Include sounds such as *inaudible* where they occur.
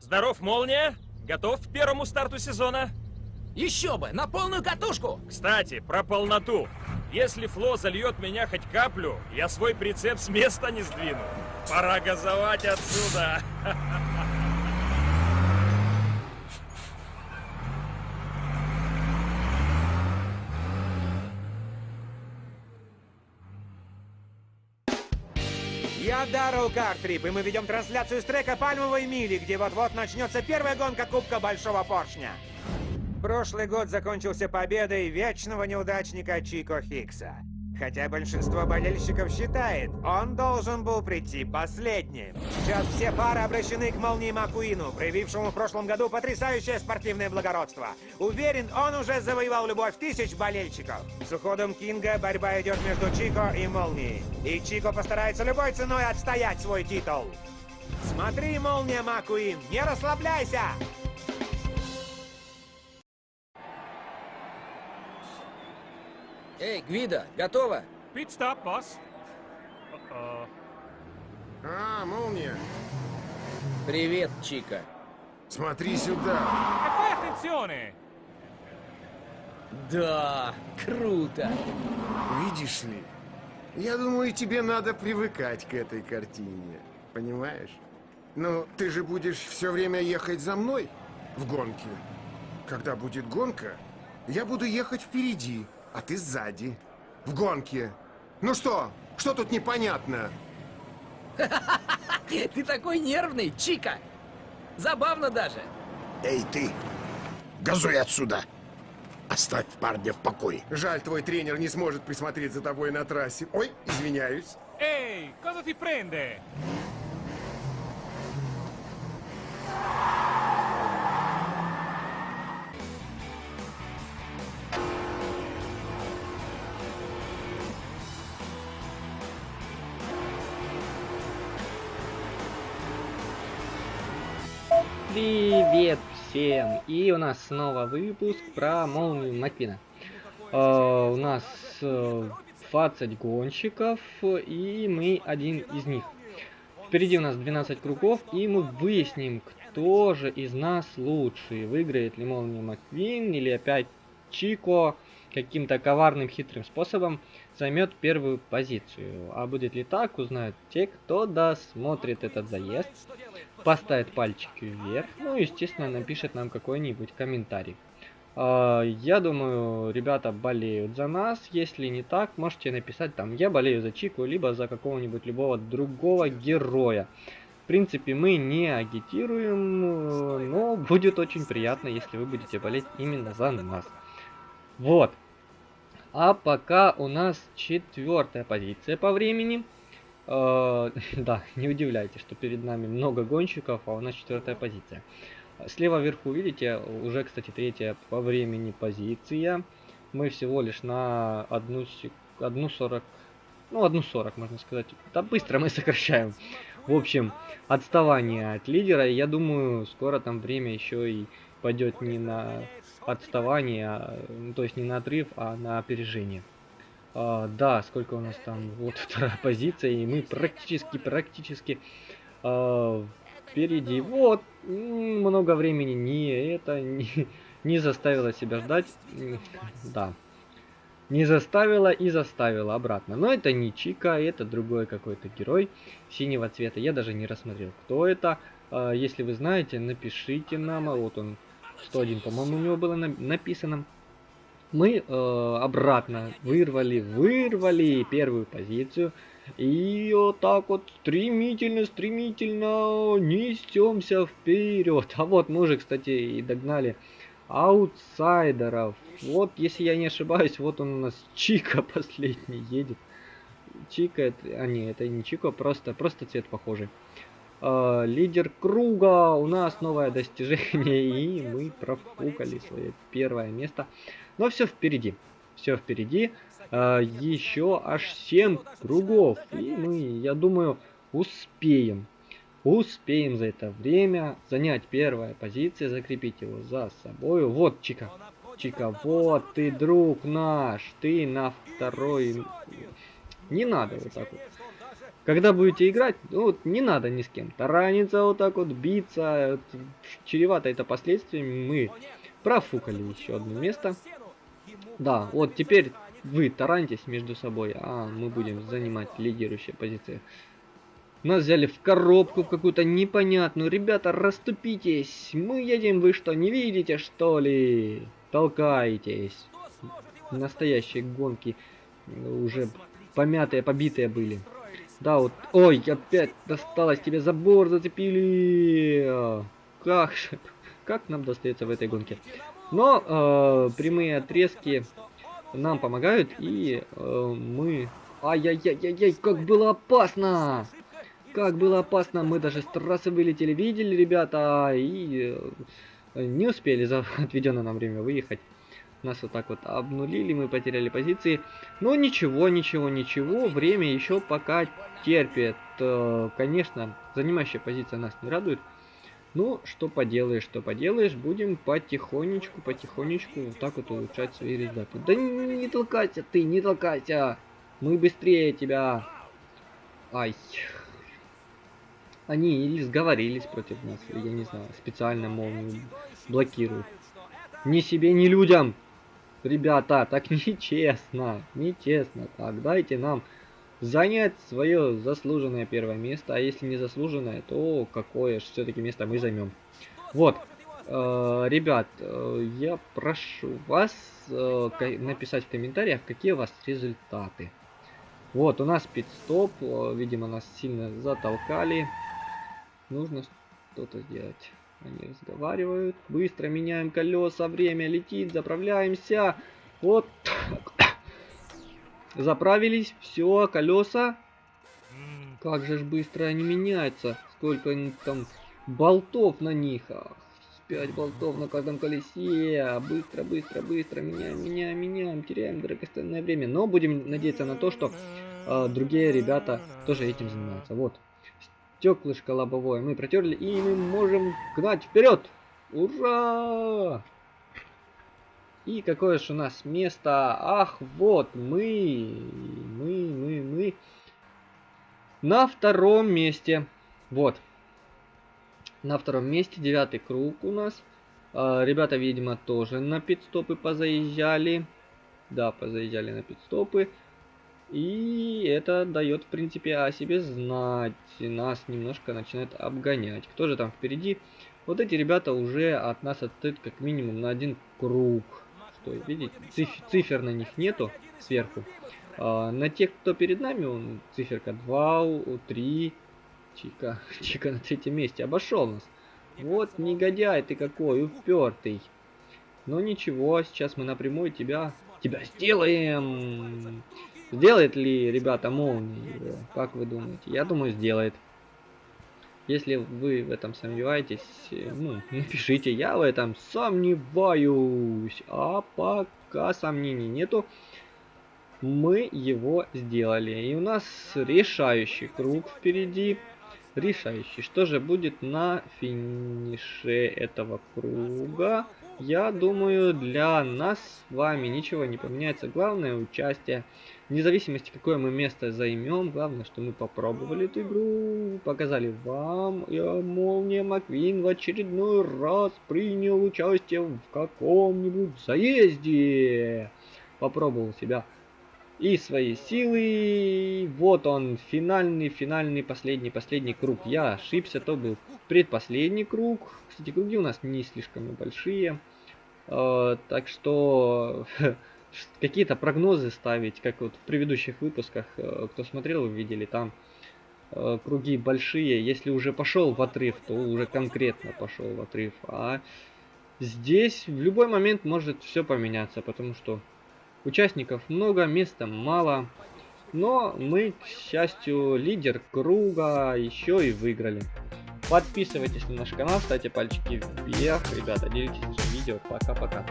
Здоров, Молния? Готов к первому старту сезона? Еще бы, на полную катушку! Кстати, про полноту. Если Фло зальет меня хоть каплю, я свой прицеп с места не сдвину. Пора газовать отсюда. *laughs* Я Даррell Картрип, и мы ведем трансляцию с трека «Пальмовой мили», где вот-вот начнется первая гонка Кубка Большого Поршня. Прошлый год закончился победой вечного неудачника Чико Хикса. Хотя большинство болельщиков считает, он должен был прийти последним. Сейчас все пары обращены к Молнии Макуину, проявившему в прошлом году потрясающее спортивное благородство. Уверен, он уже завоевал любовь тысяч болельщиков. С уходом Кинга борьба идет между Чико и Молнией. И Чико постарается любой ценой отстоять свой титул. Смотри, Молния Макуин, не расслабляйся! Эй, Гвида, готово? Пит-стоп, босс. А, молния. Привет, Чика. Смотри сюда. Да, круто. Видишь ли, я думаю, тебе надо привыкать к этой картине. Понимаешь? Ну, ты же будешь все время ехать за мной в гонке. Когда будет гонка, я буду ехать впереди, а ты сзади. В гонке. Ну что? Что тут непонятно? *laughs* Ты такой нервный, Чика. Забавно даже. Эй, ты! Газуй отсюда! Оставь парня в покое. Жаль, твой тренер не сможет присмотреть за тобой на трассе. Ой, извиняюсь. Ehi, cosa ti prende? Привет всем! И у нас снова выпуск про молнию Маквина. Э, у нас э, 20 гонщиков, и мы один из них. Впереди у нас 12 кругов, и мы выясним, кто же из нас лучший. Выиграет ли молния Маквин, или опять Чико каким-то коварным хитрым способом займет первую позицию. А будет ли так, узнают те, кто досмотрит этот заезд, поставит пальчики вверх, ну и, естественно, напишет нам какой-нибудь комментарий. А, Я думаю, ребята болеют за нас. Если не так, можете написать там «Я болею за Чику», либо за какого-нибудь любого другого героя. В принципе, мы не агитируем, э, но будет очень приятно, если вы будете болеть именно за нас. Вот. А пока у нас четвертая позиция по времени. Э, *laughs* Да, не удивляйтесь, что перед нами много гонщиков, а у нас четвертая позиция. Слева вверху, видите, уже, кстати, третья по времени позиция. Мы всего лишь на одну, сек... одну 40, ну, одну 40, можно сказать. Да быстро мы сокращаем. В общем, отставание от лидера. Я думаю, скоро там время еще и пойдет не на отставание, а, ну, то есть не на отрыв, а на опережение. А, да, сколько у нас там? Вот *laughs* вторая позиция, и мы практически, практически а, впереди. Вот, много времени не это не, *laughs* не заставило себя ждать. Да. Не заставила и заставила обратно. Но это не Чика, это другой какой-то герой синего цвета. Я даже не рассмотрел, кто это. А, Если вы знаете, напишите нам. А Вот он, 101, по-моему, у него было на- написано. Мы э, обратно вырвали, вырвали первую позицию. И вот так вот стремительно, стремительно несемся вперед. А вот мы уже, кстати, и догнали аутсайдеров. Вот, если я не ошибаюсь, вот он у нас Чика *laughs* последний едет. Чика, это, а не, это не Чика, просто, просто цвет похожий. А, лидер круга, у нас новое достижение, *laughs* и мы профукали свое первое место. Но все впереди, все впереди. А, еще аж 7 кругов, и мы, я думаю, успеем. Успеем за это время занять первое позиция, закрепить его за собой. Вот Чика. Чика, вот ты, друг наш. Ты на второй... Не надо вот так вот. Когда будете играть, ну, вот не надо ни с кем тараниться, вот так вот биться, вот, чревато это последствиями. Мы профукали еще одно место. Да, вот теперь вы таранитесь между собой, а мы будем занимать лидирующие позиции. Нас взяли в коробку какую-то непонятную. Ребята, расступитесь. Мы едем, вы что, не видите, что ли? Толкаетесь. Настоящие гонки уже помятые, побитые были. Да, вот... Ой, опять досталось тебе забор, зацепили. Как же... Как нам достается в этой гонке? Но э, прямые отрезки нам помогают, и э, мы... Ай-яй-яй-яй-яй, как было опасно! Как было опасно, мы даже с трассы вылетели, видели, ребята, и э, не успели за отведенное нам время выехать. Нас вот так вот обнулили, мы потеряли позиции. Но ничего, ничего, ничего, время еще пока терпит. Э, конечно, занимающая позиция нас не радует. Ну, что поделаешь, что поделаешь, будем потихонечку, потихонечку вот так вот улучшать свои результаты. Да не, не толкайся ты, не толкайся! Мы быстрее тебя! Ай. Они или сговорились против нас, я не знаю, специально, мол, блокируют. Ни себе, ни людям! Ребята, так *laughs* нечестно, нечестно. Так, дайте нам занять свое заслуженное первое место, а если не заслуженное, то какое же все-таки место мы займем. Вот, э, ребят, э, я прошу вас э, написать в комментариях, какие у вас результаты. Вот, у нас пит-стоп, э, видимо, нас сильно затолкали. Нужно что-то сделать. Они разговаривают. Быстро меняем колеса. Время летит. Заправляемся. Вот. Заправились. Все, колеса. Как же ж быстро они меняются. Сколько там болтов на них. Ах, 5 болтов на каждом колесе. Быстро, быстро, быстро. Меняем, меняем, меняем. Теряем драгоценное время. Но будем надеяться на то, что э, другие ребята тоже этим занимаются. Вот стеклышко лобовое мы протерли, и мы можем гнать вперед! Ура! И какое же у нас место? Ах, вот мы, мы, мы, мы на втором месте. Вот. На втором месте девятый круг у нас. А, ребята, видимо, тоже на пидстопы позаезжали. Да, позаезжали на пидстопы. И это дает, в принципе, о себе знать. Нас немножко начинает обгонять. Кто же там впереди? Вот эти ребята уже от нас отстают как минимум на один круг. Что, видите, циф цифр на них нету сверху. А, на тех, кто перед нами, он циферка 2, 3. Чика, *laughs* Чика на третьем месте. Обошел нас. Вот негодяй ты какой, упертый. Но ничего, сейчас мы напрямую тебя, тебя сделаем. Сделает ли, ребята, молнии? Как вы думаете? Я думаю, сделает. Если вы в этом сомневаетесь, ну, напишите, я в этом сомневаюсь. А пока сомнений нету, мы его сделали. И у нас решающий круг впереди. Решающий. Что же будет на финише этого круга? Я думаю, для нас с вами ничего не поменяется. Главное участие. Вне зависимости, какое мы место займем, главное, что мы попробовали эту игру, показали вам, и Молния Маквин в очередной раз принял участие в каком-нибудь заезде. Попробовал себя и свои силы. Вот он, финальный, финальный, последний, последний круг. Я ошибся, то был предпоследний круг. Кстати, круги у нас не слишком большие. Э, так что *laughs* какие-то прогнозы ставить, как вот в предыдущих выпусках, э, кто смотрел, вы видели, там э, круги большие. Если уже пошел в отрыв, то уже конкретно пошел в отрыв. А здесь в любой момент может все поменяться, потому что Участников много, места мало. Но мы, к счастью, лидер круга еще и выиграли. Подписывайтесь на наш канал, ставьте пальчики вверх. Ребята, делитесь этим видео. Пока-пока.